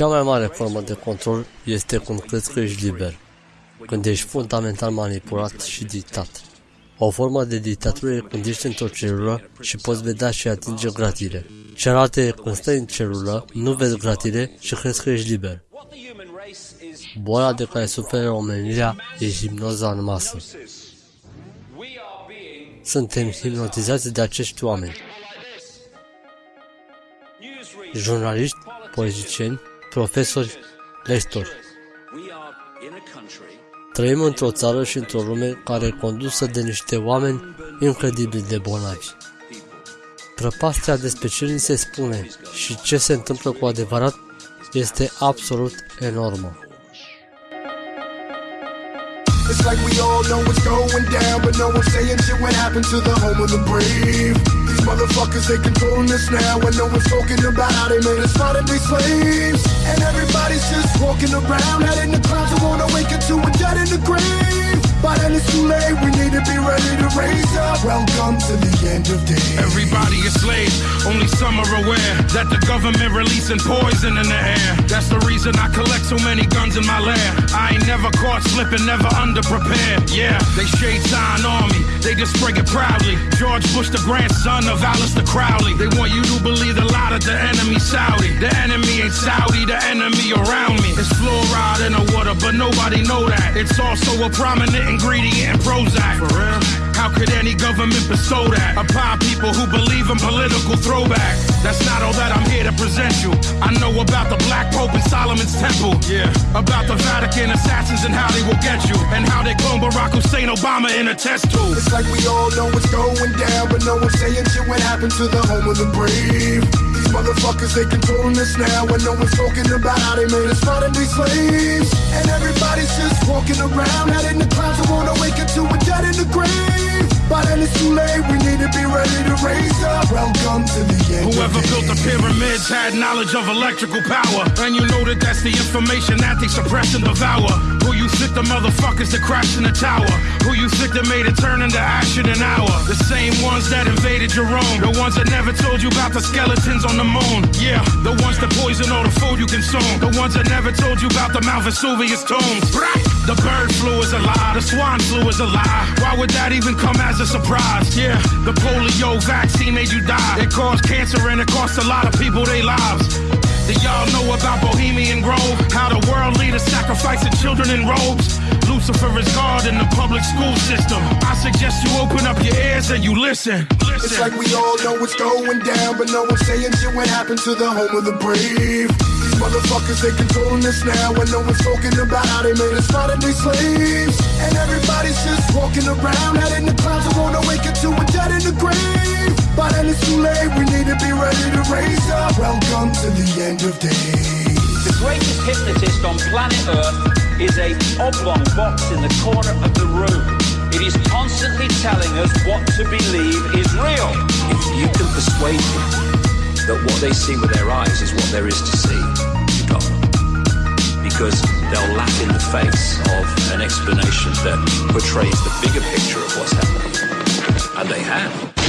Cea mai mare formă de control este când crezi că ești liber, când ești fundamental manipulat și dictat. O formă de dictatură e când ești într-o celulă și poți vedea și atinge gratile. Cealaltă e când stai în celulă, nu vezi gratile și crezi că ești liber. Boala de care suferă omenirea e hipnoza în masă. Suntem hipnotizați de acești oameni. Jurnaliști, politicieni, profesori, lectori. Trăim într-o țară și într-o lume care e condusă de niște oameni incredibil de bolnavi. Prăpastia despre ce ni se spune și ce se întâmplă cu adevărat este absolut enormă. It's like we all know what's going down, but no one's saying shit what happened to the home of the brave. These motherfuckers, they controlling us now, and no one's talking about how they made us day slaves. And everybody's just walking around, heading the clouds, Too late, we need to be ready to raise up. Welcome to the end of days. Everybody is slaves, only some are aware that the government releasing poison in the air. That's the reason I collect so many guns in my lair. I ain't never caught slipping, never underprepared. Yeah, they shade sign on me, they just spray it proudly. George Bush, the grandson of Aleister Crowley. They want you to believe a lot of the enemy Saudi. The enemy ain't Saudi, the enemy around me. It's fluoride in the water, but nobody know that. It's also a prominent ingredient in Prozac. For real? How could any government bestow that upon people who believe in political throwback? That's not all that I'm here to present you. I know about the Black Pope and Solomon's Temple. Yeah. About the Vatican assassins and how they will get you. And how they clone Barack Hussein Obama in a test tube. It's like we all know what's going down, but no one's saying shit what happened to the home of the brave. Motherfuckers, they controlling us now, and no one's talking about how they made us modern day slaves. And everybody's just walking around, head in the clouds, and wanna wake up to a dead in the grave. By then it's too late, we need to be ready to raise up. Welcome to the end. Whoever built the pyramids had knowledge of electrical power. And you know that that's the information that they suppress and devour. You think the motherfuckers that crashed in the tower? Who you think that made it turn into ash in an hour? The same ones that invaded your own. The ones that never told you about the skeletons on the moon. Yeah, the ones that poison all the food you consume. The ones that never told you about the Mount Vesuvius tombs. The bird flu is a lie. The swan flu is a lie. Why would that even come as a surprise? Yeah, the polio vaccine made you die. It caused cancer and it cost a lot of people their lives. Do y'all know about Bohemian Grove? How the world leaders sacrificing children in robes? Lucifer is God in the public school system. I suggest you open up your ears and you listen. listen. It's like we all know what's going down, but no one's saying shit what happened to the home of the brave. These motherfuckers, they controlling us now, and no one's talking about how they made us modern day slaves. And everybody's just walking around, head in the clouds, and wanna wake up to a dead in the grave. By then it's too late, we need to be ready to raise up. Welcome to the end of days. The greatest hypnotist on planet Earth is a oblong box in the corner of the room. It is constantly telling us what to believe is real. If you can persuade them that what they see with their eyes is what there is to see, you got them. Because they'll laugh in the face of an explanation that portrays the bigger picture of what's happening. And they have.